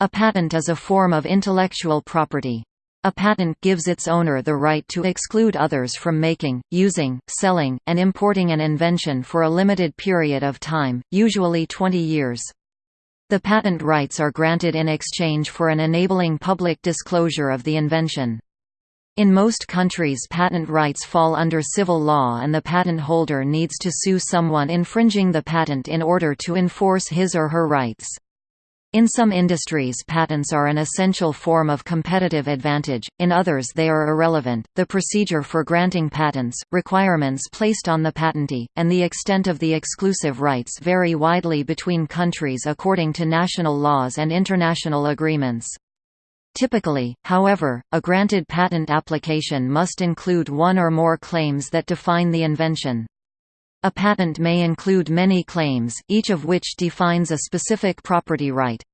A patent is a form of intellectual property. A patent gives its owner the right to exclude others from making, using, selling, and importing an invention for a limited period of time, usually 20 years. The patent rights are granted in exchange for an enabling public disclosure of the invention. In most countries patent rights fall under civil law and the patent holder needs to sue someone infringing the patent in order to enforce his or her rights. In some industries patents are an essential form of competitive advantage, in others they are irrelevant. The procedure for granting patents, requirements placed on the patentee, and the extent of the exclusive rights vary widely between countries according to national laws and international agreements. Typically, however, a granted patent application must include one or more claims that define the invention. A patent may include many claims, each of which defines a specific property right.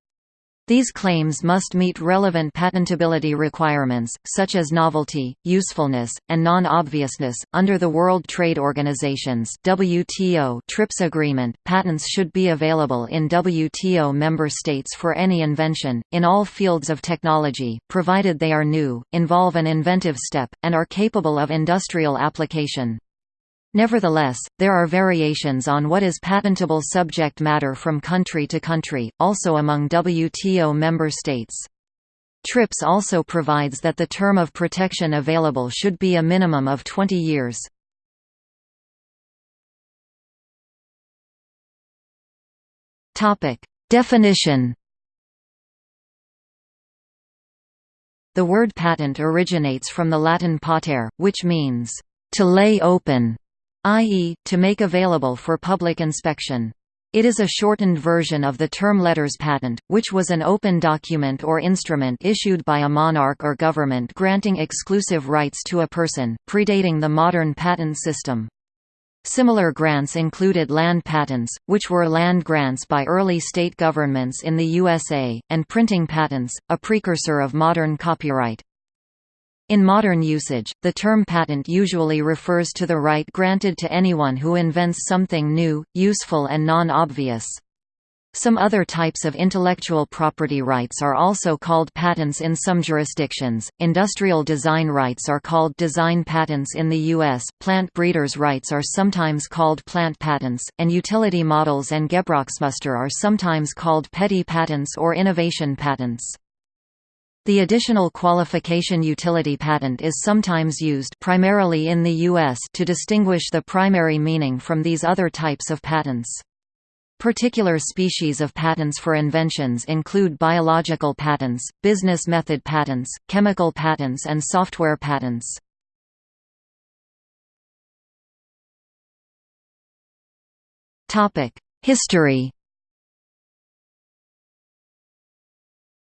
These claims must meet relevant patentability requirements, such as novelty, usefulness, and non-obviousness. Under the World Trade Organization's WTO TRIPS agreement, patents should be available in WTO member states for any invention, in all fields of technology, provided they are new, involve an inventive step, and are capable of industrial application. Nevertheless, there are variations on what is patentable subject matter from country to country, also among WTO member states. TRIPS also provides that the term of protection available should be a minimum of 20 years. Definition The word patent originates from the Latin patere, which means, to lay open i.e., to make available for public inspection. It is a shortened version of the term letters patent, which was an open document or instrument issued by a monarch or government granting exclusive rights to a person, predating the modern patent system. Similar grants included land patents, which were land grants by early state governments in the USA, and printing patents, a precursor of modern copyright. In modern usage, the term patent usually refers to the right granted to anyone who invents something new, useful and non-obvious. Some other types of intellectual property rights are also called patents in some jurisdictions. Industrial design rights are called design patents in the U.S., plant breeders' rights are sometimes called plant patents, and utility models and Gebrauchsmuster are sometimes called petty patents or innovation patents. The additional qualification utility patent is sometimes used primarily in the US to distinguish the primary meaning from these other types of patents. Particular species of patents for inventions include biological patents, business method patents, chemical patents and software patents. History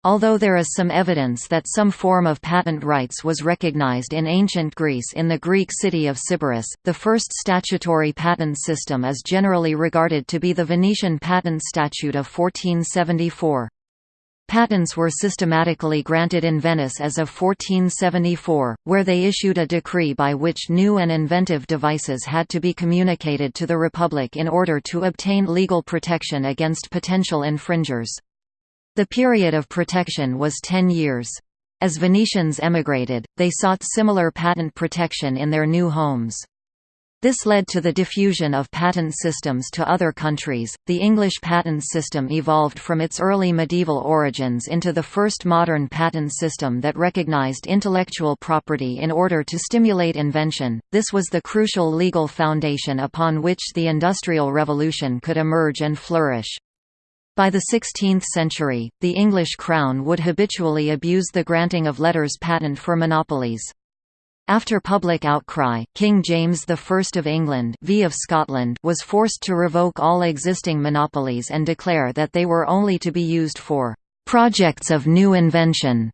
Although there is some evidence that some form of patent rights was recognized in ancient Greece in the Greek city of Sybaris, the first statutory patent system is generally regarded to be the Venetian Patent Statute of 1474. Patents were systematically granted in Venice as of 1474, where they issued a decree by which new and inventive devices had to be communicated to the Republic in order to obtain legal protection against potential infringers. The period of protection was ten years. As Venetians emigrated, they sought similar patent protection in their new homes. This led to the diffusion of patent systems to other countries. The English patent system evolved from its early medieval origins into the first modern patent system that recognized intellectual property in order to stimulate invention. This was the crucial legal foundation upon which the Industrial Revolution could emerge and flourish. By the 16th century, the English crown would habitually abuse the granting of letters patent for monopolies. After public outcry, King James I of England v of Scotland was forced to revoke all existing monopolies and declare that they were only to be used for "...projects of new invention."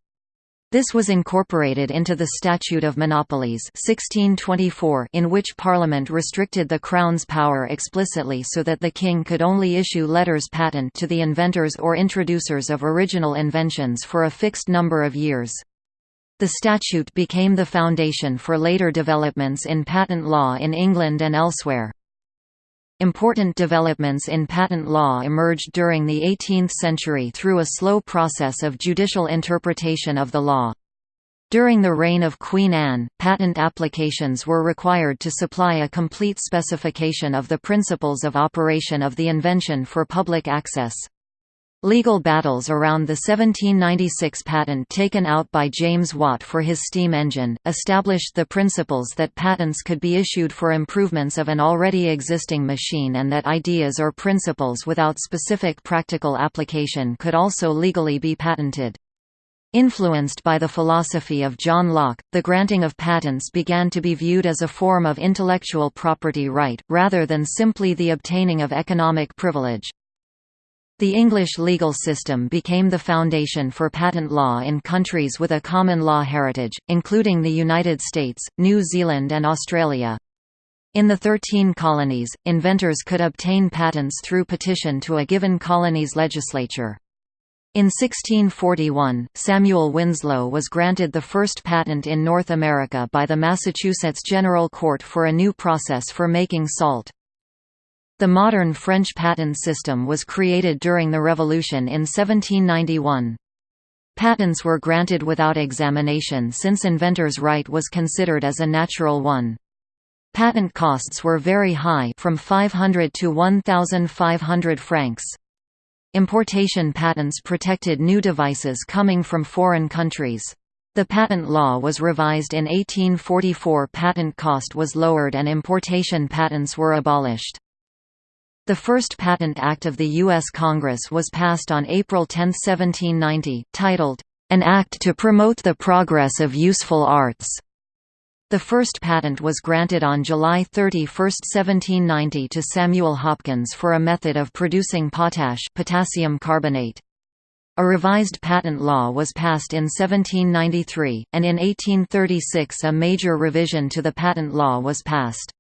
This was incorporated into the Statute of Monopolies 1624 in which Parliament restricted the Crown's power explicitly so that the King could only issue letters patent to the inventors or introducers of original inventions for a fixed number of years. The statute became the foundation for later developments in patent law in England and elsewhere. Important developments in patent law emerged during the 18th century through a slow process of judicial interpretation of the law. During the reign of Queen Anne, patent applications were required to supply a complete specification of the principles of operation of the invention for public access. Legal battles around the 1796 patent taken out by James Watt for his steam engine, established the principles that patents could be issued for improvements of an already existing machine and that ideas or principles without specific practical application could also legally be patented. Influenced by the philosophy of John Locke, the granting of patents began to be viewed as a form of intellectual property right, rather than simply the obtaining of economic privilege. The English legal system became the foundation for patent law in countries with a common law heritage, including the United States, New Zealand and Australia. In the Thirteen Colonies, inventors could obtain patents through petition to a given colony's legislature. In 1641, Samuel Winslow was granted the first patent in North America by the Massachusetts General Court for a new process for making salt. The modern French patent system was created during the Revolution in 1791. Patents were granted without examination since inventor's right was considered as a natural one. Patent costs were very high from 500 to 1,500 francs. Importation patents protected new devices coming from foreign countries. The patent law was revised in 1844 patent cost was lowered and importation patents were abolished. The first Patent Act of the U.S. Congress was passed on April 10, 1790, titled, An Act to Promote the Progress of Useful Arts. The first patent was granted on July 31, 1790 to Samuel Hopkins for a method of producing potash potassium carbonate. A revised patent law was passed in 1793, and in 1836 a major revision to the patent law was passed.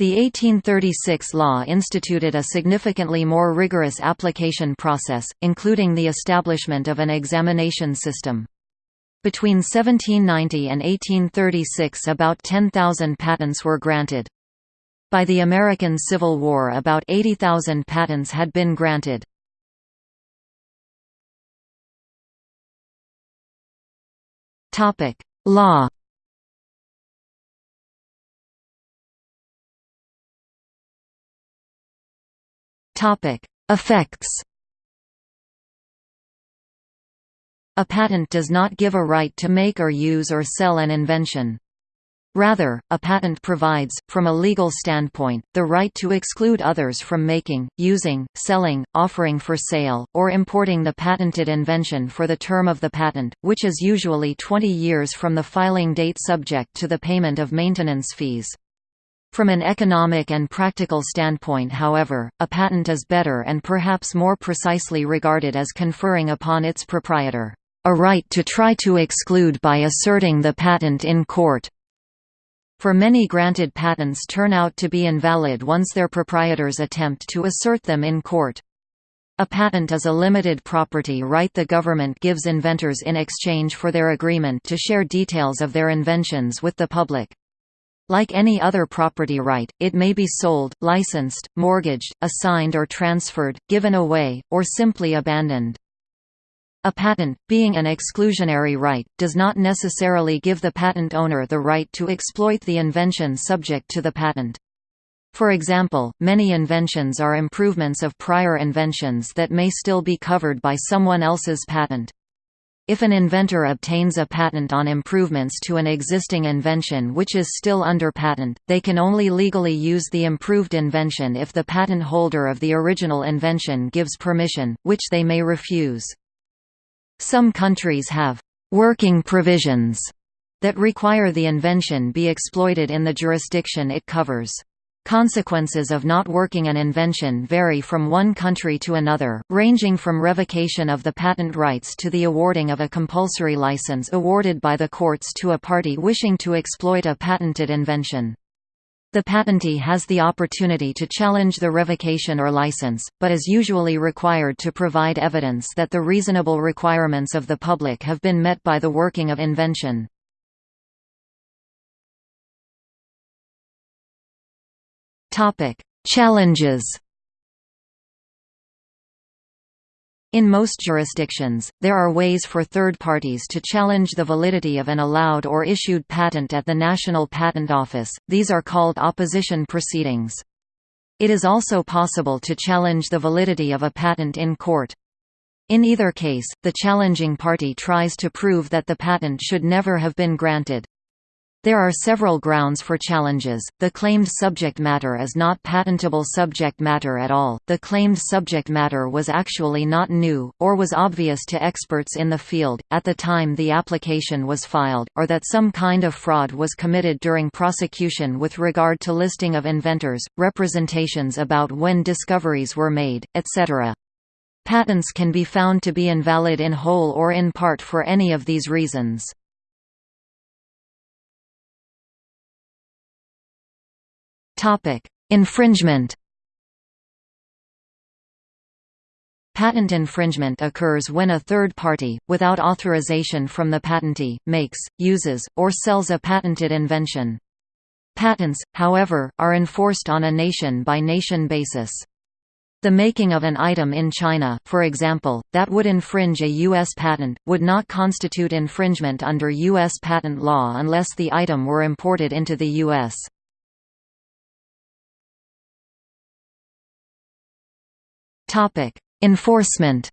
The 1836 law instituted a significantly more rigorous application process, including the establishment of an examination system. Between 1790 and 1836 about 10,000 patents were granted. By the American Civil War about 80,000 patents had been granted. Law Effects. A patent does not give a right to make or use or sell an invention. Rather, a patent provides, from a legal standpoint, the right to exclude others from making, using, selling, offering for sale, or importing the patented invention for the term of the patent, which is usually 20 years from the filing date subject to the payment of maintenance fees. From an economic and practical standpoint however, a patent is better and perhaps more precisely regarded as conferring upon its proprietor, "...a right to try to exclude by asserting the patent in court." For many granted patents turn out to be invalid once their proprietors attempt to assert them in court. A patent is a limited property right the government gives inventors in exchange for their agreement to share details of their inventions with the public. Like any other property right, it may be sold, licensed, mortgaged, assigned or transferred, given away, or simply abandoned. A patent, being an exclusionary right, does not necessarily give the patent owner the right to exploit the invention subject to the patent. For example, many inventions are improvements of prior inventions that may still be covered by someone else's patent. If an inventor obtains a patent on improvements to an existing invention which is still under patent, they can only legally use the improved invention if the patent holder of the original invention gives permission, which they may refuse. Some countries have «working provisions» that require the invention be exploited in the jurisdiction it covers. Consequences of not working an invention vary from one country to another, ranging from revocation of the patent rights to the awarding of a compulsory license awarded by the courts to a party wishing to exploit a patented invention. The patentee has the opportunity to challenge the revocation or license, but is usually required to provide evidence that the reasonable requirements of the public have been met by the working of invention. Topic: Challenges In most jurisdictions, there are ways for third parties to challenge the validity of an allowed or issued patent at the National Patent Office, these are called opposition proceedings. It is also possible to challenge the validity of a patent in court. In either case, the challenging party tries to prove that the patent should never have been granted. There are several grounds for challenges. The claimed subject matter is not patentable subject matter at all, the claimed subject matter was actually not new, or was obvious to experts in the field, at the time the application was filed, or that some kind of fraud was committed during prosecution with regard to listing of inventors, representations about when discoveries were made, etc. Patents can be found to be invalid in whole or in part for any of these reasons. Topic: Infringement. Patent infringement occurs when a third party, without authorization from the patentee, makes, uses, or sells a patented invention. Patents, however, are enforced on a nation-by-nation -nation basis. The making of an item in China, for example, that would infringe a U.S. patent, would not constitute infringement under U.S. patent law unless the item were imported into the U.S. Enforcement.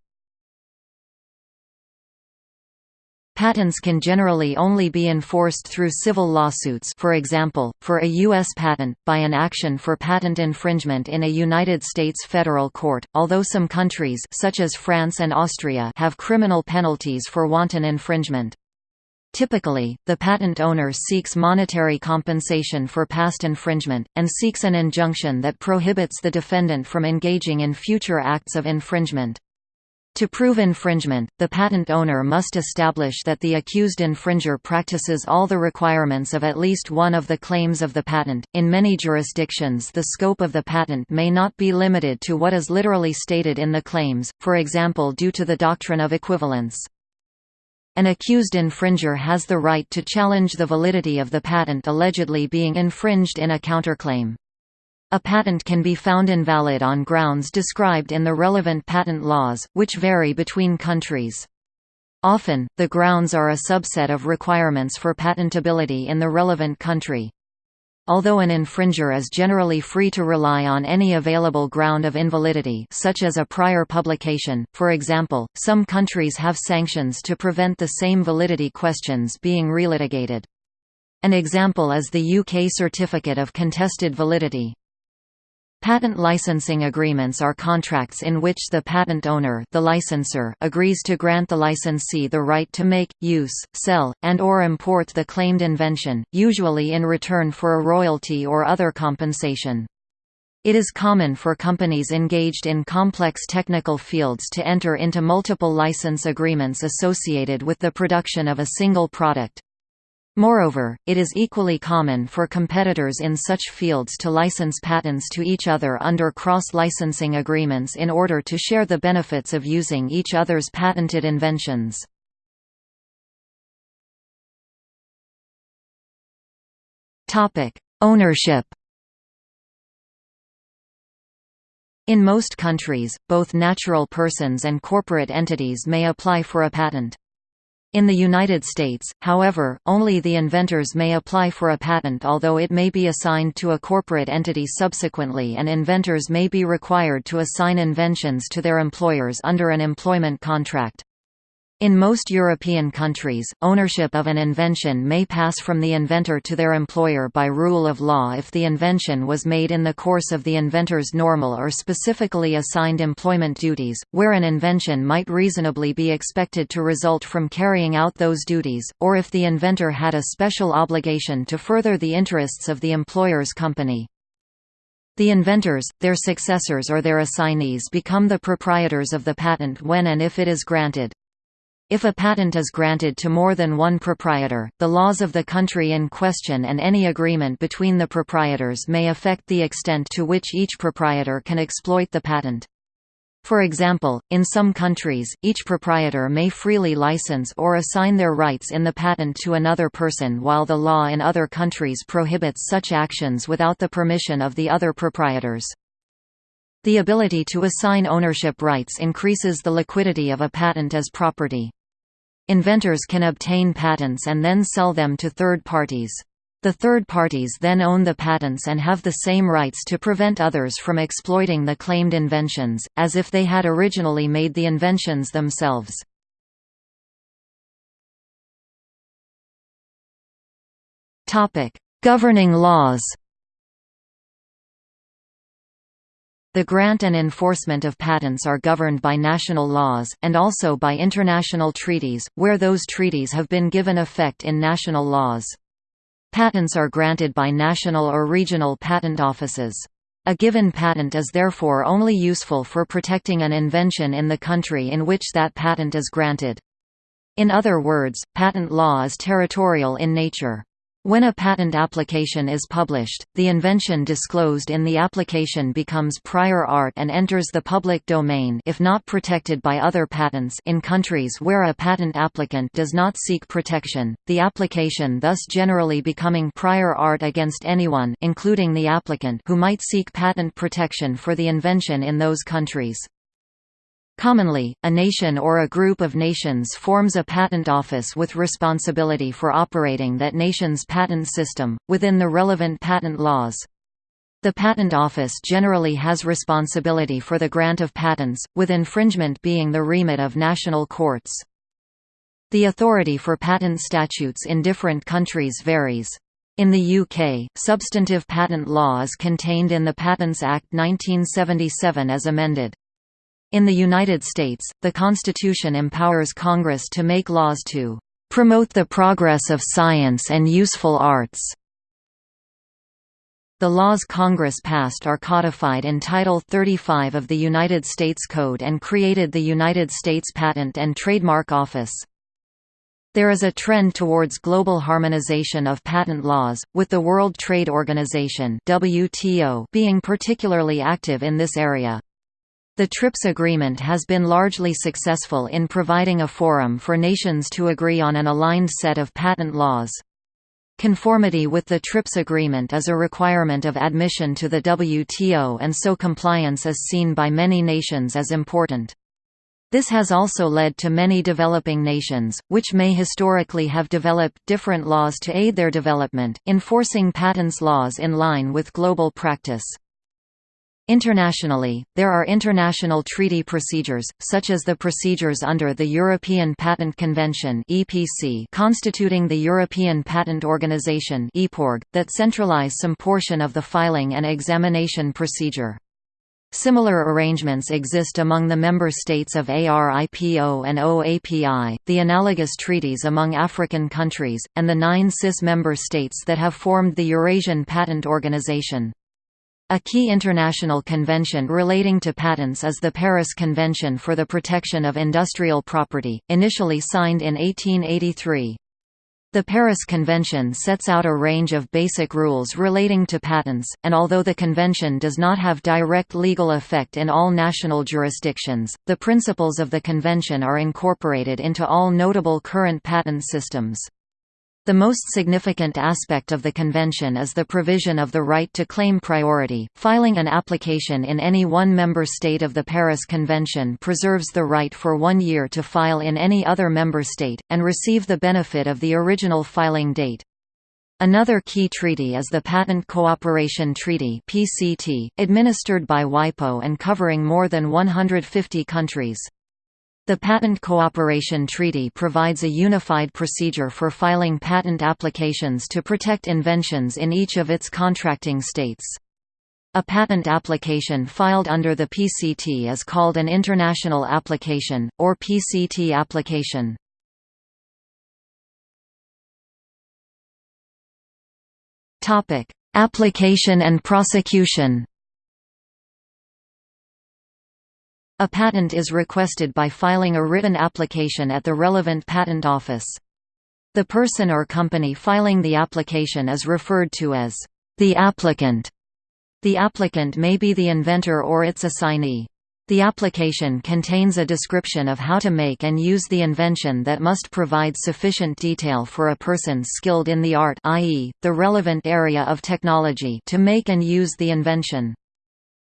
Patents can generally only be enforced through civil lawsuits for example, for a U.S. patent, by an action for patent infringement in a United States federal court, although some countries such as France and Austria have criminal penalties for wanton infringement. Typically, the patent owner seeks monetary compensation for past infringement, and seeks an injunction that prohibits the defendant from engaging in future acts of infringement. To prove infringement, the patent owner must establish that the accused infringer practices all the requirements of at least one of the claims of the patent. In many jurisdictions, the scope of the patent may not be limited to what is literally stated in the claims, for example, due to the doctrine of equivalents. An accused infringer has the right to challenge the validity of the patent allegedly being infringed in a counterclaim. A patent can be found invalid on grounds described in the relevant patent laws, which vary between countries. Often, the grounds are a subset of requirements for patentability in the relevant country. Although an infringer is generally free to rely on any available ground of invalidity such as a prior publication, for example, some countries have sanctions to prevent the same validity questions being relitigated. An example is the UK Certificate of Contested Validity. Patent licensing agreements are contracts in which the patent owner the licensor agrees to grant the licensee the right to make, use, sell, and or import the claimed invention, usually in return for a royalty or other compensation. It is common for companies engaged in complex technical fields to enter into multiple license agreements associated with the production of a single product. Moreover, it is equally common for competitors in such fields to license patents to each other under cross-licensing agreements in order to share the benefits of using each other's patented inventions. Ownership In most countries, both natural persons and corporate entities may apply for a patent. In the United States, however, only the inventors may apply for a patent although it may be assigned to a corporate entity subsequently and inventors may be required to assign inventions to their employers under an employment contract. In most European countries, ownership of an invention may pass from the inventor to their employer by rule of law if the invention was made in the course of the inventor's normal or specifically assigned employment duties, where an invention might reasonably be expected to result from carrying out those duties, or if the inventor had a special obligation to further the interests of the employer's company. The inventors, their successors or their assignees become the proprietors of the patent when and if it is granted. If a patent is granted to more than one proprietor, the laws of the country in question and any agreement between the proprietors may affect the extent to which each proprietor can exploit the patent. For example, in some countries, each proprietor may freely license or assign their rights in the patent to another person while the law in other countries prohibits such actions without the permission of the other proprietors. The ability to assign ownership rights increases the liquidity of a patent as property. Inventors can obtain patents and then sell them to third parties. The third parties then own the patents and have the same rights to prevent others from exploiting the claimed inventions, as if they had originally made the inventions themselves. Governing laws The grant and enforcement of patents are governed by national laws, and also by international treaties, where those treaties have been given effect in national laws. Patents are granted by national or regional patent offices. A given patent is therefore only useful for protecting an invention in the country in which that patent is granted. In other words, patent law is territorial in nature. When a patent application is published, the invention disclosed in the application becomes prior art and enters the public domain if not protected by other patents in countries where a patent applicant does not seek protection, the application thus generally becoming prior art against anyone including the applicant who might seek patent protection for the invention in those countries. Commonly, a nation or a group of nations forms a patent office with responsibility for operating that nation's patent system, within the relevant patent laws. The Patent Office generally has responsibility for the grant of patents, with infringement being the remit of national courts. The authority for patent statutes in different countries varies. In the UK, substantive patent law is contained in the Patents Act 1977 as amended. In the United States, the Constitution empowers Congress to make laws to promote the progress of science and useful arts. The laws Congress passed are codified in Title 35 of the United States Code and created the United States Patent and Trademark Office. There is a trend towards global harmonization of patent laws, with the World Trade Organization WTO being particularly active in this area. The TRIPS agreement has been largely successful in providing a forum for nations to agree on an aligned set of patent laws. Conformity with the TRIPS agreement is a requirement of admission to the WTO and so compliance is seen by many nations as important. This has also led to many developing nations, which may historically have developed different laws to aid their development, enforcing patents laws in line with global practice. Internationally, there are international treaty procedures, such as the procedures under the European Patent Convention constituting the European Patent Organization that centralize some portion of the filing and examination procedure. Similar arrangements exist among the member states of ARIPO and OAPI, the analogous treaties among African countries, and the nine CIS member states that have formed the Eurasian Patent Organization. A key international convention relating to patents is the Paris Convention for the Protection of Industrial Property, initially signed in 1883. The Paris Convention sets out a range of basic rules relating to patents, and although the convention does not have direct legal effect in all national jurisdictions, the principles of the convention are incorporated into all notable current patent systems. The most significant aspect of the convention is the provision of the right to claim priority. Filing an application in any one member state of the Paris Convention preserves the right for one year to file in any other member state, and receive the benefit of the original filing date. Another key treaty is the Patent Cooperation Treaty (PCT), administered by WIPO and covering more than 150 countries. The Patent Cooperation Treaty provides a unified procedure for filing patent applications to protect inventions in each of its contracting states. A patent application filed under the PCT is called an International Application, or PCT application. Application and prosecution A patent is requested by filing a written application at the relevant patent office. The person or company filing the application is referred to as the applicant. The applicant may be the inventor or its assignee. The application contains a description of how to make and use the invention that must provide sufficient detail for a person skilled in the art i.e., the relevant area of technology to make and use the invention.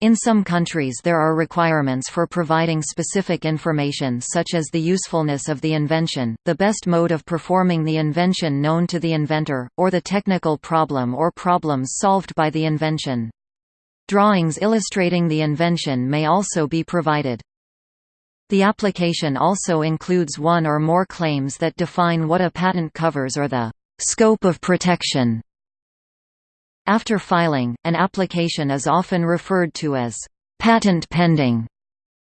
In some countries there are requirements for providing specific information such as the usefulness of the invention, the best mode of performing the invention known to the inventor, or the technical problem or problems solved by the invention. Drawings illustrating the invention may also be provided. The application also includes one or more claims that define what a patent covers or the scope of protection after filing, an application is often referred to as patent pending.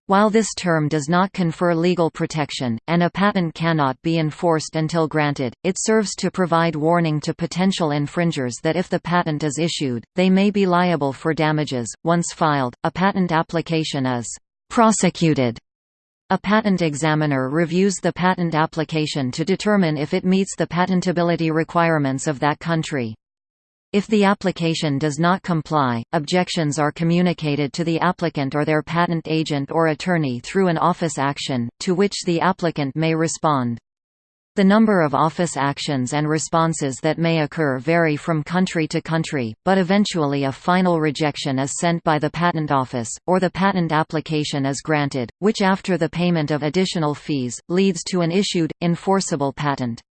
While this term does not confer legal protection, and a patent cannot be enforced until granted, it serves to provide warning to potential infringers that if the patent is issued, they may be liable for damages. Once filed, a patent application is prosecuted. A patent examiner reviews the patent application to determine if it meets the patentability requirements of that country. If the application does not comply, objections are communicated to the applicant or their patent agent or attorney through an office action, to which the applicant may respond. The number of office actions and responses that may occur vary from country to country, but eventually a final rejection is sent by the Patent Office, or the patent application is granted, which after the payment of additional fees, leads to an issued, enforceable patent.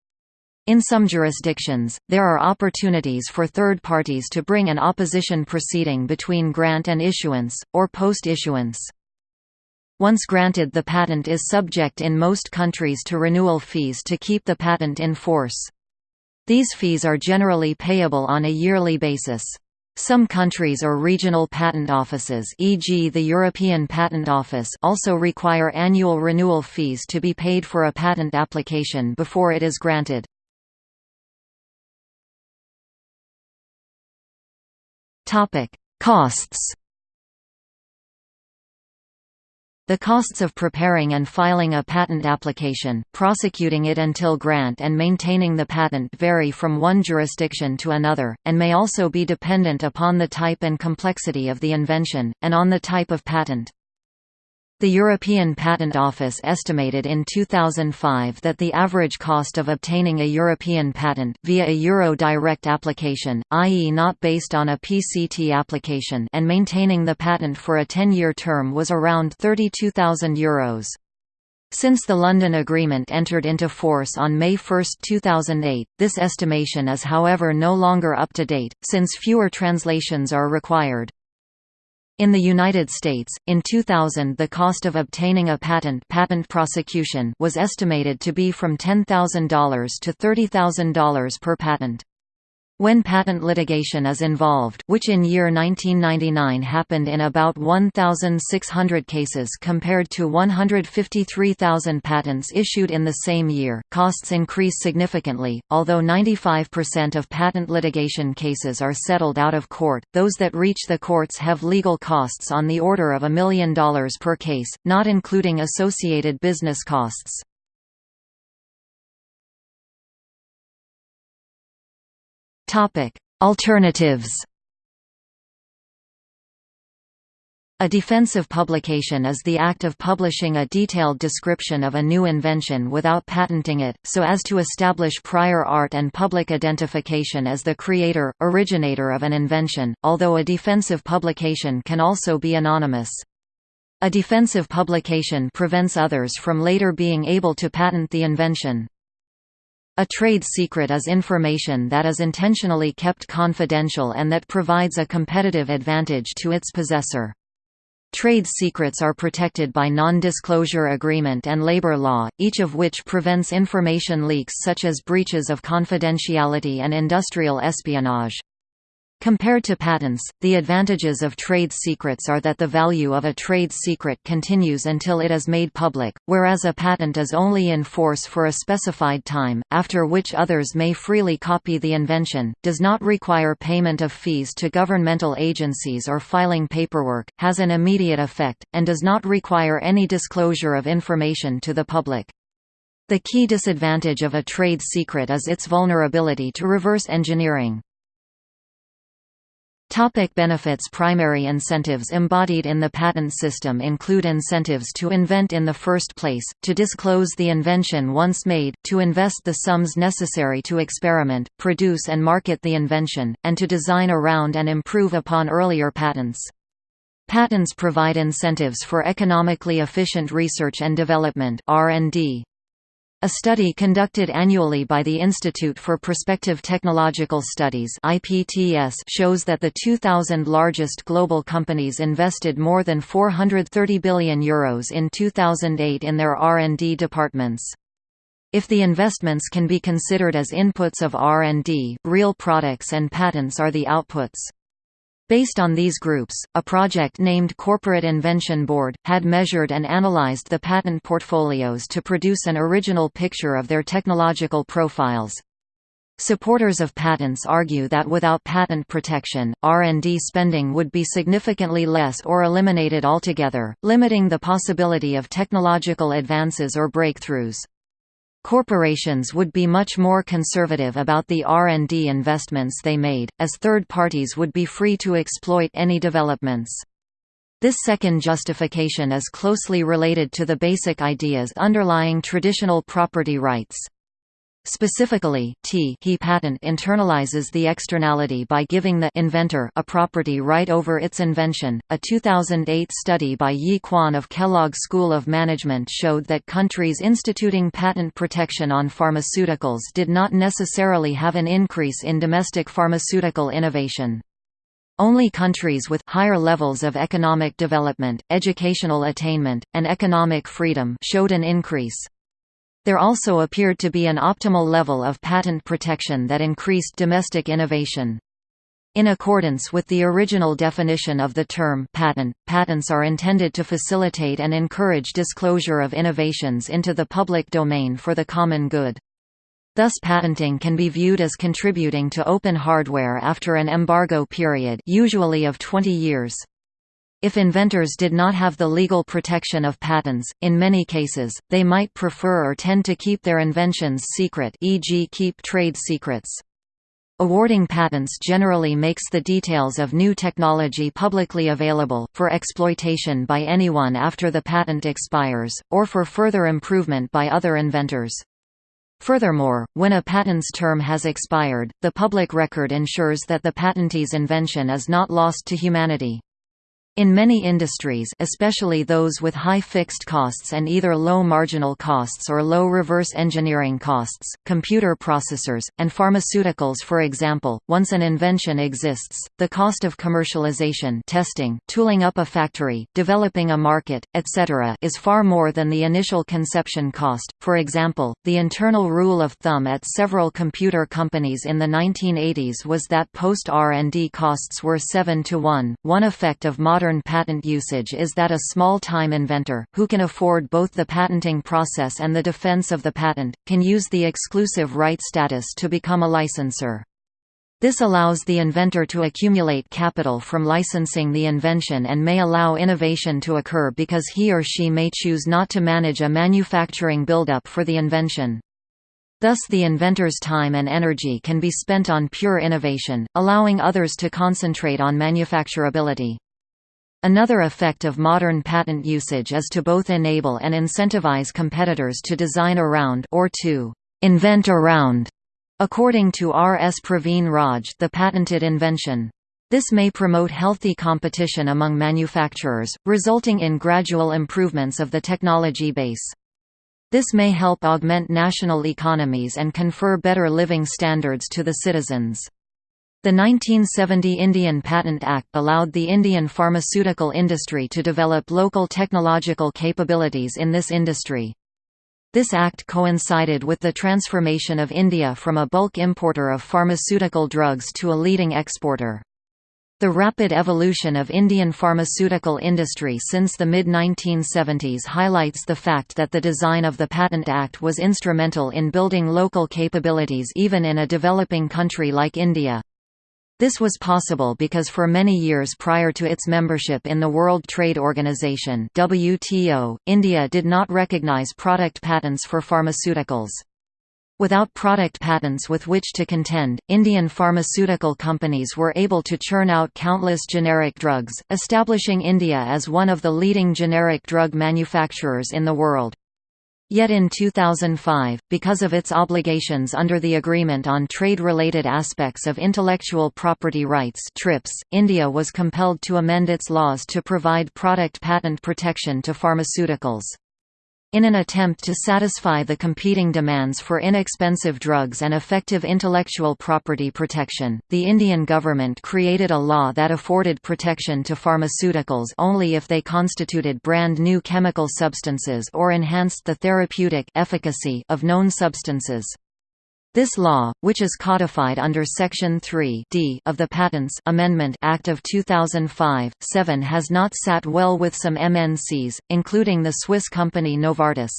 In some jurisdictions, there are opportunities for third parties to bring an opposition proceeding between grant and issuance, or post-issuance. Once granted the patent is subject in most countries to renewal fees to keep the patent in force. These fees are generally payable on a yearly basis. Some countries or regional patent offices e.g. the European Patent Office also require annual renewal fees to be paid for a patent application before it is granted. Topic: Costs. The costs of preparing and filing a patent application, prosecuting it until grant and maintaining the patent vary from one jurisdiction to another, and may also be dependent upon the type and complexity of the invention, and on the type of patent. The European Patent Office estimated in 2005 that the average cost of obtaining a European patent via a Euro direct application, i.e. not based on a PCT application and maintaining the patent for a 10-year term was around €32,000. Since the London Agreement entered into force on May 1, 2008, this estimation is however no longer up to date, since fewer translations are required. In the United States, in 2000 the cost of obtaining a patent patent prosecution was estimated to be from $10,000 to $30,000 per patent. When patent litigation is involved which in year 1999 happened in about 1,600 cases compared to 153,000 patents issued in the same year, costs increase significantly, although 95% of patent litigation cases are settled out of court, those that reach the courts have legal costs on the order of a million dollars per case, not including associated business costs. Alternatives A defensive publication is the act of publishing a detailed description of a new invention without patenting it, so as to establish prior art and public identification as the creator, originator of an invention, although a defensive publication can also be anonymous. A defensive publication prevents others from later being able to patent the invention. A trade secret is information that is intentionally kept confidential and that provides a competitive advantage to its possessor. Trade secrets are protected by non-disclosure agreement and labor law, each of which prevents information leaks such as breaches of confidentiality and industrial espionage. Compared to patents, the advantages of trade secrets are that the value of a trade secret continues until it is made public, whereas a patent is only in force for a specified time, after which others may freely copy the invention, does not require payment of fees to governmental agencies or filing paperwork, has an immediate effect, and does not require any disclosure of information to the public. The key disadvantage of a trade secret is its vulnerability to reverse engineering. Topic benefits Primary incentives embodied in the patent system include incentives to invent in the first place, to disclose the invention once made, to invest the sums necessary to experiment, produce and market the invention, and to design around and improve upon earlier patents. Patents provide incentives for economically efficient research and development R&D. A study conducted annually by the Institute for Prospective Technological Studies IPTS shows that the 2,000 largest global companies invested more than €430 billion Euros in 2008 in their R&D departments. If the investments can be considered as inputs of R&D, real products and patents are the outputs. Based on these groups, a project named Corporate Invention Board, had measured and analyzed the patent portfolios to produce an original picture of their technological profiles. Supporters of patents argue that without patent protection, R&D spending would be significantly less or eliminated altogether, limiting the possibility of technological advances or breakthroughs. Corporations would be much more conservative about the R&D investments they made, as third parties would be free to exploit any developments. This second justification is closely related to the basic ideas underlying traditional property rights. Specifically, T he patent internalizes the externality by giving the inventor a property right over its invention. A 2008 study by Yi Qian of Kellogg School of Management showed that countries instituting patent protection on pharmaceuticals did not necessarily have an increase in domestic pharmaceutical innovation. Only countries with higher levels of economic development, educational attainment, and economic freedom showed an increase. There also appeared to be an optimal level of patent protection that increased domestic innovation. In accordance with the original definition of the term patent, patents are intended to facilitate and encourage disclosure of innovations into the public domain for the common good. Thus patenting can be viewed as contributing to open hardware after an embargo period usually of 20 years. If inventors did not have the legal protection of patents, in many cases, they might prefer or tend to keep their inventions secret e.g. keep trade secrets. Awarding patents generally makes the details of new technology publicly available, for exploitation by anyone after the patent expires, or for further improvement by other inventors. Furthermore, when a patent's term has expired, the public record ensures that the patentee's invention is not lost to humanity. In many industries especially those with high fixed costs and either low marginal costs or low reverse engineering costs, computer processors, and pharmaceuticals for example, once an invention exists, the cost of commercialization testing, tooling up a factory, developing a market, etc. is far more than the initial conception cost. For example, the internal rule of thumb at several computer companies in the 1980s was that post-R&D costs were 7 to 1. One effect of modern modern patent usage is that a small-time inventor, who can afford both the patenting process and the defense of the patent, can use the exclusive right status to become a licensor. This allows the inventor to accumulate capital from licensing the invention and may allow innovation to occur because he or she may choose not to manage a manufacturing buildup for the invention. Thus the inventor's time and energy can be spent on pure innovation, allowing others to concentrate on manufacturability. Another effect of modern patent usage is to both enable and incentivize competitors to design around or to invent around, according to R. S. Praveen Raj the patented invention. This may promote healthy competition among manufacturers, resulting in gradual improvements of the technology base. This may help augment national economies and confer better living standards to the citizens. The 1970 Indian Patent Act allowed the Indian pharmaceutical industry to develop local technological capabilities in this industry. This act coincided with the transformation of India from a bulk importer of pharmaceutical drugs to a leading exporter. The rapid evolution of Indian pharmaceutical industry since the mid-1970s highlights the fact that the design of the Patent Act was instrumental in building local capabilities even in a developing country like India. This was possible because for many years prior to its membership in the World Trade Organization WTO, India did not recognize product patents for pharmaceuticals. Without product patents with which to contend, Indian pharmaceutical companies were able to churn out countless generic drugs, establishing India as one of the leading generic drug manufacturers in the world. Yet in 2005, because of its obligations under the Agreement on Trade-Related Aspects of Intellectual Property Rights TRIPS, India was compelled to amend its laws to provide product patent protection to pharmaceuticals. In an attempt to satisfy the competing demands for inexpensive drugs and effective intellectual property protection, the Indian government created a law that afforded protection to pharmaceuticals only if they constituted brand new chemical substances or enhanced the therapeutic efficacy of known substances. This law, which is codified under Section 3 D of the Patents Amendment Act of 2005, 7 has not sat well with some MNCs, including the Swiss company Novartis.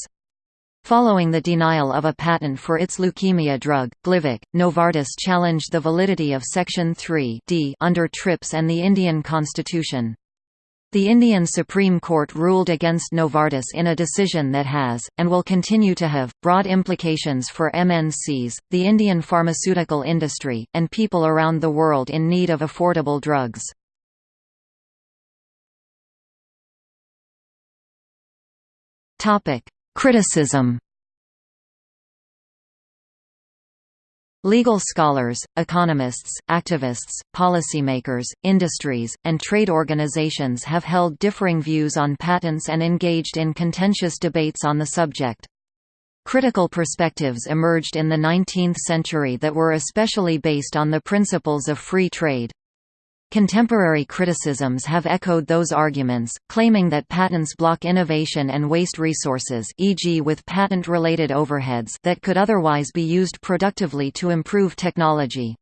Following the denial of a patent for its leukemia drug, Glivec, Novartis challenged the validity of Section 3 D under TRIPS and the Indian constitution. The Indian Supreme Court ruled against Novartis in a decision that has, and will continue to have, broad implications for MNCs, the Indian pharmaceutical industry, and people around the world in need of affordable drugs. Criticism Legal scholars, economists, activists, policymakers, industries, and trade organizations have held differing views on patents and engaged in contentious debates on the subject. Critical perspectives emerged in the 19th century that were especially based on the principles of free trade. Contemporary criticisms have echoed those arguments, claiming that patents block innovation and waste resources e.g. with patent-related overheads that could otherwise be used productively to improve technology.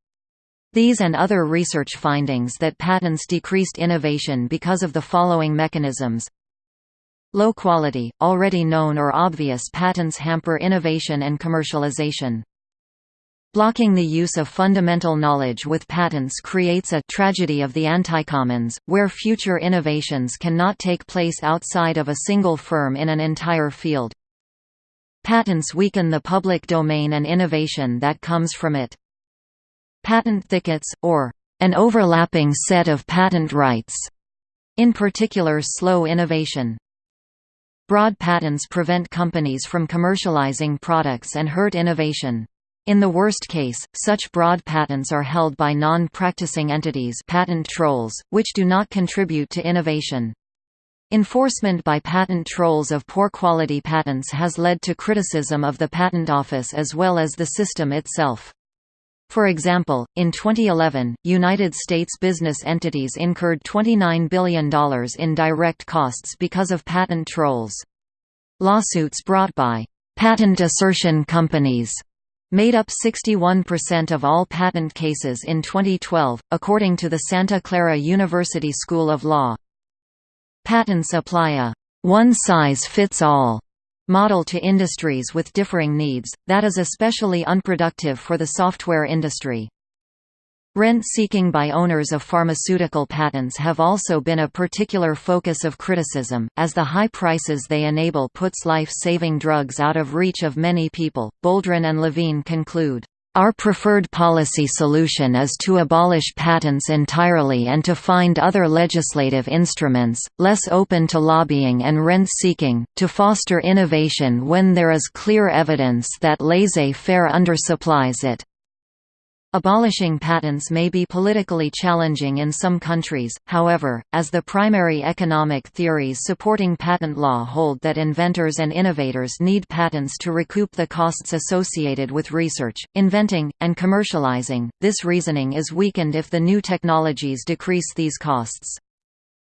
These and other research findings that patents decreased innovation because of the following mechanisms Low quality, already known or obvious patents hamper innovation and commercialization. Blocking the use of fundamental knowledge with patents creates a tragedy of the anticommons, where future innovations cannot take place outside of a single firm in an entire field. Patents weaken the public domain and innovation that comes from it. Patent thickets, or an overlapping set of patent rights, in particular slow innovation. Broad patents prevent companies from commercializing products and hurt innovation. In the worst case, such broad patents are held by non-practicing entities patent trolls, which do not contribute to innovation. Enforcement by patent trolls of poor quality patents has led to criticism of the Patent Office as well as the system itself. For example, in 2011, United States business entities incurred $29 billion in direct costs because of patent trolls. Lawsuits brought by patent assertion companies made up 61% of all patent cases in 2012, according to the Santa Clara University School of Law. Patents apply a one-size-fits-all model to industries with differing needs, that is especially unproductive for the software industry. Rent-seeking by owners of pharmaceutical patents have also been a particular focus of criticism, as the high prices they enable puts life-saving drugs out of reach of many people. Boldrin and Levine conclude, our preferred policy solution is to abolish patents entirely and to find other legislative instruments, less open to lobbying and rent-seeking, to foster innovation when there is clear evidence that laissez-faire undersupplies it. Abolishing patents may be politically challenging in some countries, however, as the primary economic theories supporting patent law hold that inventors and innovators need patents to recoup the costs associated with research, inventing, and commercializing, this reasoning is weakened if the new technologies decrease these costs.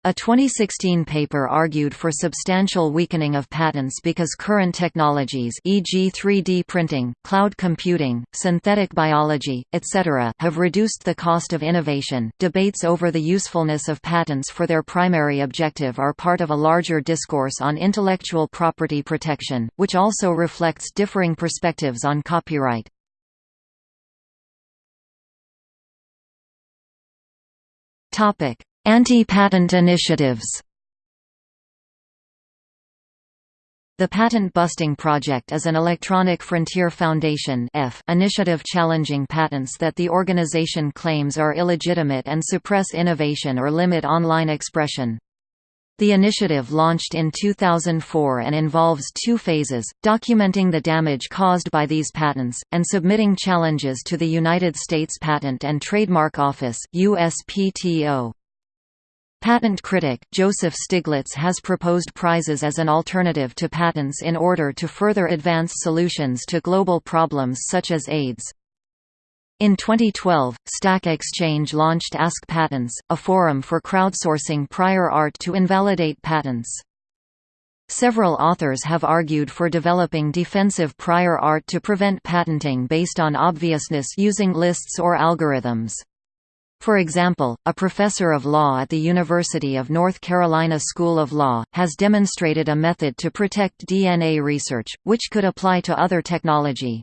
A 2016 paper argued for substantial weakening of patents because current technologies e.g. 3D printing, cloud computing, synthetic biology, etc. have reduced the cost of innovation. Debates over the usefulness of patents for their primary objective are part of a larger discourse on intellectual property protection, which also reflects differing perspectives on copyright. Topic: Anti-patent initiatives The Patent Busting Project is an Electronic Frontier Foundation initiative challenging patents that the organization claims are illegitimate and suppress innovation or limit online expression. The initiative launched in 2004 and involves two phases, documenting the damage caused by these patents, and submitting challenges to the United States Patent and Trademark Office USPTO. Patent critic, Joseph Stiglitz has proposed prizes as an alternative to patents in order to further advance solutions to global problems such as AIDS. In 2012, Stack Exchange launched Ask Patents, a forum for crowdsourcing prior art to invalidate patents. Several authors have argued for developing defensive prior art to prevent patenting based on obviousness using lists or algorithms. For example, a professor of law at the University of North Carolina School of Law, has demonstrated a method to protect DNA research, which could apply to other technology.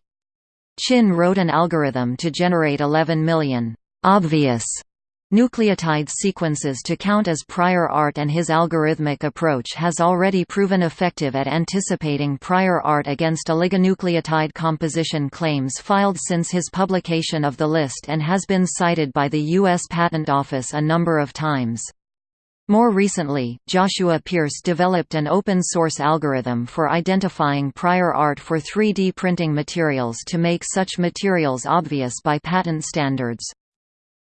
Chin wrote an algorithm to generate 11 million obvious nucleotide sequences to count as prior art and his algorithmic approach has already proven effective at anticipating prior art against oligonucleotide composition claims filed since his publication of the list and has been cited by the U.S. Patent Office a number of times. More recently, Joshua Pearce developed an open-source algorithm for identifying prior art for 3D printing materials to make such materials obvious by patent standards.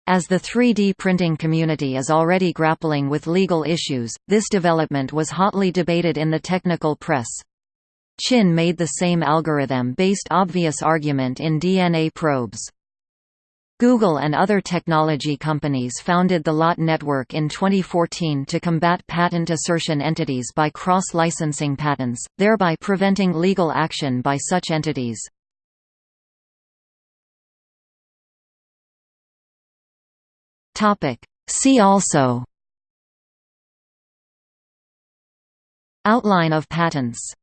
As the 3D printing community is already grappling with legal issues, this development was hotly debated in the technical press. Chin made the same algorithm-based obvious argument in DNA probes. Google and other technology companies founded the LOT network in 2014 to combat patent assertion entities by cross-licensing patents, thereby preventing legal action by such entities. Topic. See also Outline of patents